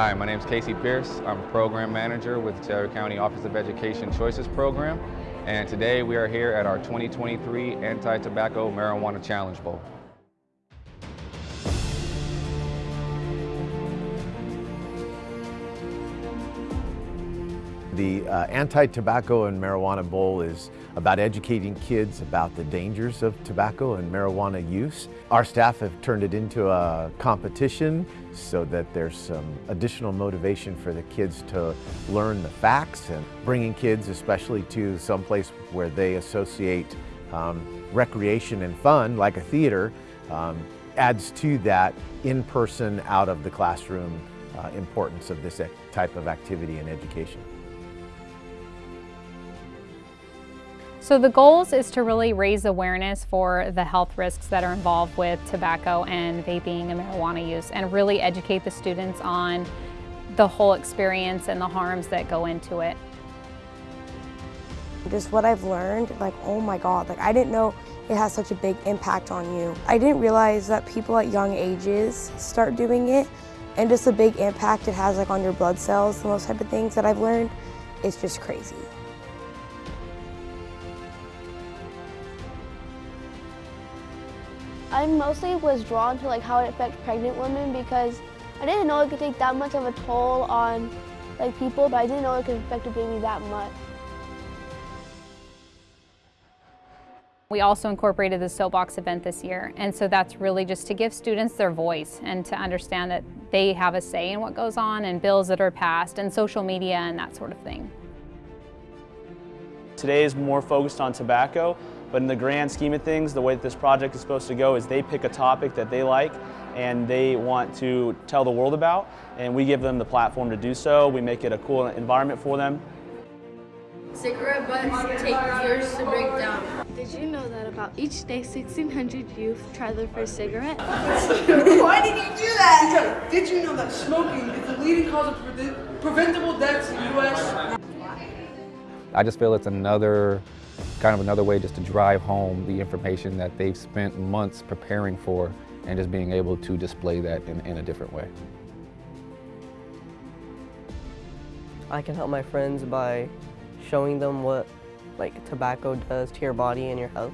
Hi, my name is Casey Pierce. I'm Program Manager with Tulare County Office of Education Choices Program. And today we are here at our 2023 Anti-Tobacco Marijuana Challenge Bowl. The uh, Anti-Tobacco and Marijuana Bowl is about educating kids about the dangers of tobacco and marijuana use. Our staff have turned it into a competition so that there's some additional motivation for the kids to learn the facts and bringing kids especially to some place where they associate um, recreation and fun like a theater um, adds to that in-person out of the classroom uh, importance of this type of activity and education. So the goals is to really raise awareness for the health risks that are involved with tobacco and vaping and marijuana use and really educate the students on the whole experience and the harms that go into it. Just what I've learned, like, oh my God, like I didn't know it has such a big impact on you. I didn't realize that people at young ages start doing it and just the big impact it has like on your blood cells and those type of things that I've learned, it's just crazy. I mostly was drawn to like how it affects pregnant women because I didn't know it could take that much of a toll on like people, but I didn't know it could affect a baby that much. We also incorporated the soapbox event this year, and so that's really just to give students their voice and to understand that they have a say in what goes on and bills that are passed and social media and that sort of thing. Today is more focused on tobacco, but in the grand scheme of things, the way that this project is supposed to go is they pick a topic that they like and they want to tell the world about, and we give them the platform to do so. We make it a cool environment for them. Cigarette butts take years to break down. Did you know that about each day 1,600 youth try their first cigarette? Why did you do that? Because did you know that smoking is the leading cause of pre preventable deaths in the U.S.? I just feel it's another kind of another way just to drive home the information that they've spent months preparing for and just being able to display that in, in a different way. I can help my friends by showing them what like tobacco does to your body and your health.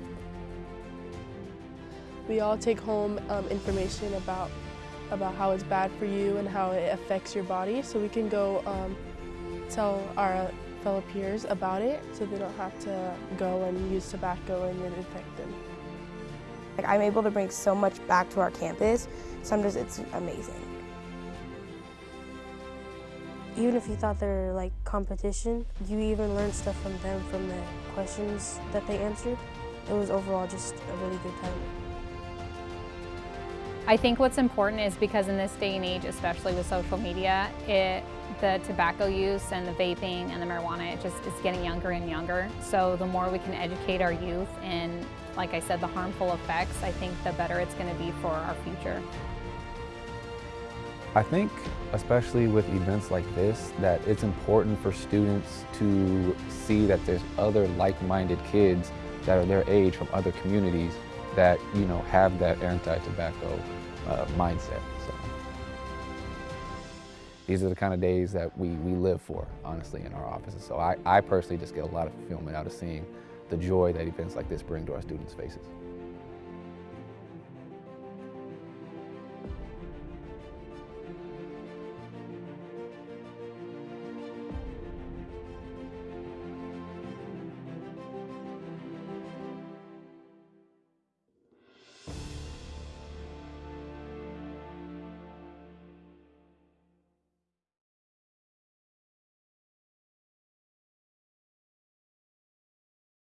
We all take home um, information about about how it's bad for you and how it affects your body so we can go um, tell our fellow peers about it so they don't have to go and use tobacco and then infect them. Like I'm able to bring so much back to our campus, Sometimes it's amazing. Even if you thought they're like competition, you even learn stuff from them from the questions that they answered. It was overall just a really good time. I think what's important is because in this day and age, especially with social media, it the tobacco use and the vaping and the marijuana, it just is getting younger and younger. So the more we can educate our youth in, like I said, the harmful effects, I think the better it's going to be for our future. I think, especially with events like this, that it's important for students to see that there's other like-minded kids that are their age from other communities that, you know, have that anti-tobacco uh, mindset. So these are the kind of days that we, we live for, honestly, in our offices. So I, I personally just get a lot of fulfillment out of seeing the joy that events like this bring to our students' faces.